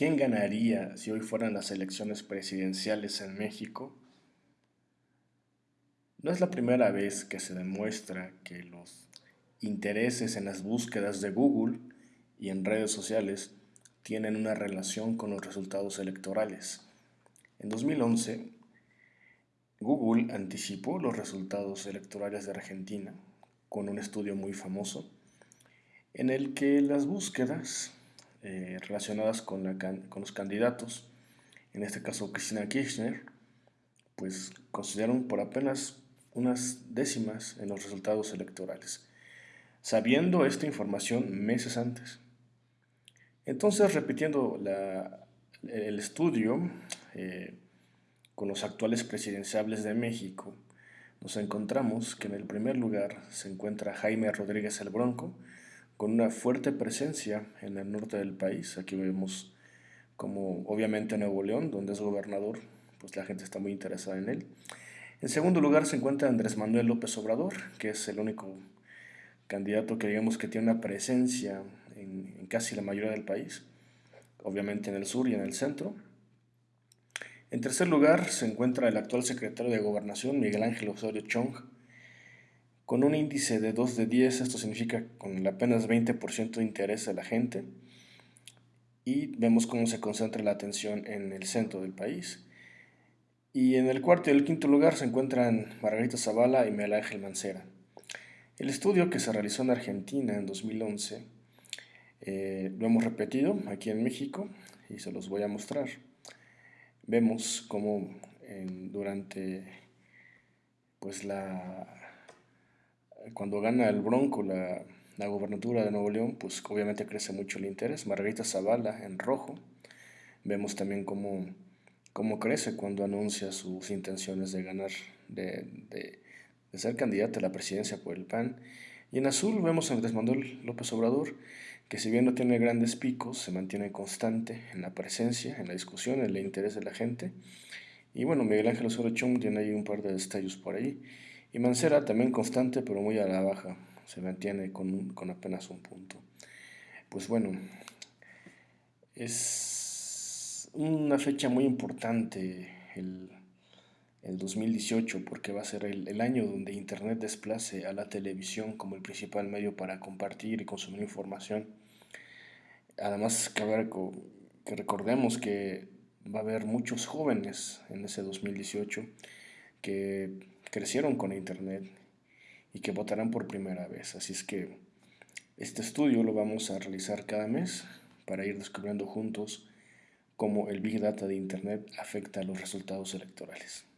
¿Quién ganaría si hoy fueran las elecciones presidenciales en México? No es la primera vez que se demuestra que los intereses en las búsquedas de Google y en redes sociales tienen una relación con los resultados electorales. En 2011, Google anticipó los resultados electorales de Argentina con un estudio muy famoso en el que las búsquedas eh, relacionadas con, los candidatos, en este caso Cristina Kirchner, pues consideraron por apenas unas décimas en los resultados electorales, sabiendo esta información meses antes. Entonces, repitiendo el estudio eh, con los actuales presidenciables de México, nos encontramos que en el primer lugar se encuentra Jaime Rodríguez el Bronco, con una fuerte presencia en el norte del país. Aquí vemos como obviamente Nuevo León, donde es gobernador, pues la gente está muy interesada en él. En segundo lugar se encuentra Andrés Manuel López Obrador, que es el único candidato que digamos que tiene una presencia en, en casi la mayoría del país, obviamente en el sur y en el centro. En tercer lugar se encuentra el actual secretario de Gobernación, Miguel Ángel Osorio Chong, con un índice de 2 de 10, esto significa con apenas 20% de interés de la gente, y vemos cómo se concentra la atención en el centro del país. Y en el cuarto y el quinto lugar se encuentran Margarita Zavala y Miguel Ángel Mancera. El estudio que se realizó en Argentina en 2011 eh, lo hemos repetido aquí en México y se los voy a mostrar. Vemos cómo durante pues la cuando gana el Bronco la, la gobernatura de Nuevo León, pues obviamente crece mucho el interés. Margarita Zavala en rojo. Vemos también cómo, cómo crece cuando anuncia sus intenciones de ganar, de, de, de, ser candidata a la presidencia por el PAN. Y en azul vemos a Andrés Manuel López Obrador, que si bien no tiene grandes picos, se mantiene constante en la presencia, en la discusión, en el interés de la gente. Y bueno, Miguel Ángel Osorio Chong tiene ahí un par de destellos por ahí. Y Mancera también constante, pero muy a la baja. Se mantiene con, con apenas un punto. Pues bueno, es una fecha muy importante el, el 2018 porque va a ser el, el, año donde Internet desplace a la televisión como el principal medio para compartir y consumir información. Además, que, que recordemos que va a haber muchos jóvenes en ese 2018 que crecieron con Internet y que votarán por primera vez. Así es que este estudio lo vamos a realizar cada mes para ir descubriendo juntos cómo el Big Data de Internet afecta a los resultados electorales.